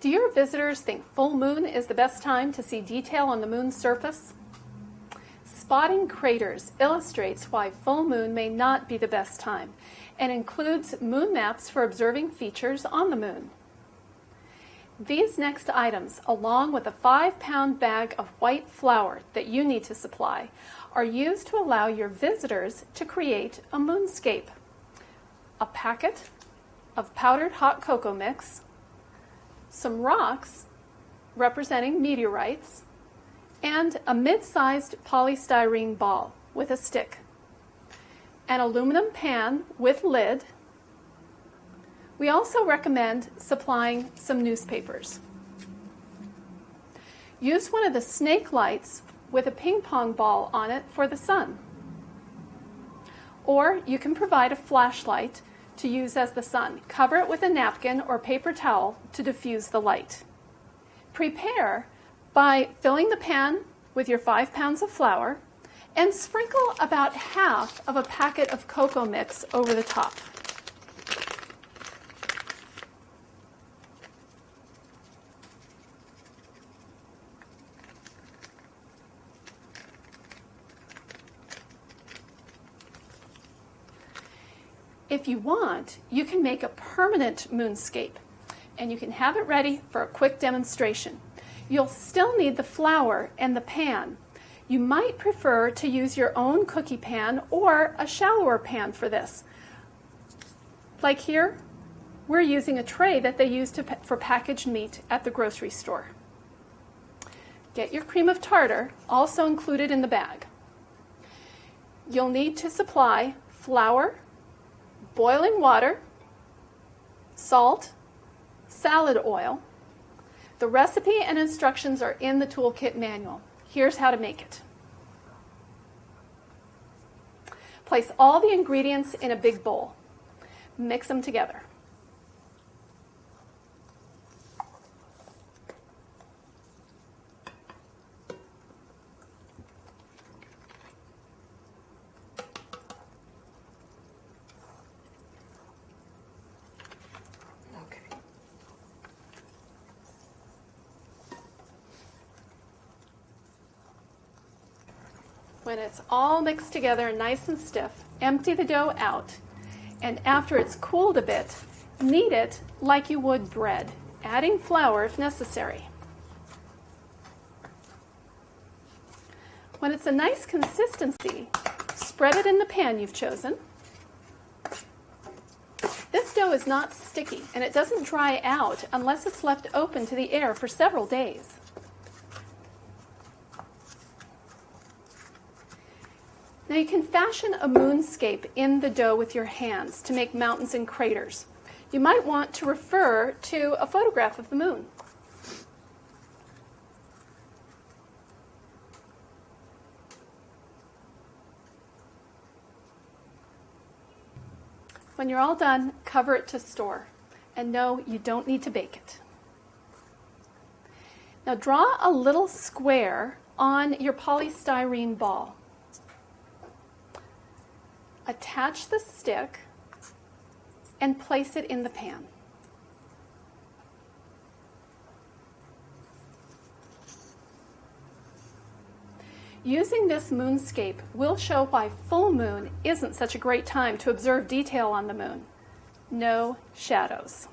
Do your visitors think full moon is the best time to see detail on the moon's surface? Spotting craters illustrates why full moon may not be the best time and includes moon maps for observing features on the moon. These next items, along with a five pound bag of white flour that you need to supply, are used to allow your visitors to create a moonscape. A packet of powdered hot cocoa mix, some rocks representing meteorites, and a mid-sized polystyrene ball with a stick, an aluminum pan with lid. We also recommend supplying some newspapers. Use one of the snake lights with a ping pong ball on it for the sun. Or you can provide a flashlight to use as the sun. Cover it with a napkin or paper towel to diffuse the light. Prepare by filling the pan with your five pounds of flour and sprinkle about half of a packet of cocoa mix over the top. If you want, you can make a permanent moonscape and you can have it ready for a quick demonstration. You'll still need the flour and the pan. You might prefer to use your own cookie pan or a shallower pan for this. Like here, we're using a tray that they use to, for packaged meat at the grocery store. Get your cream of tartar, also included in the bag. You'll need to supply flour, boiling water, salt, salad oil. The recipe and instructions are in the toolkit manual. Here's how to make it. Place all the ingredients in a big bowl. Mix them together. When it's all mixed together and nice and stiff, empty the dough out. And after it's cooled a bit, knead it like you would bread, adding flour if necessary. When it's a nice consistency, spread it in the pan you've chosen. This dough is not sticky and it doesn't dry out unless it's left open to the air for several days. Now you can fashion a moonscape in the dough with your hands to make mountains and craters. You might want to refer to a photograph of the moon. When you're all done, cover it to store. And no, you don't need to bake it. Now draw a little square on your polystyrene ball attach the stick and place it in the pan. Using this moonscape we'll show why full moon isn't such a great time to observe detail on the moon. No shadows.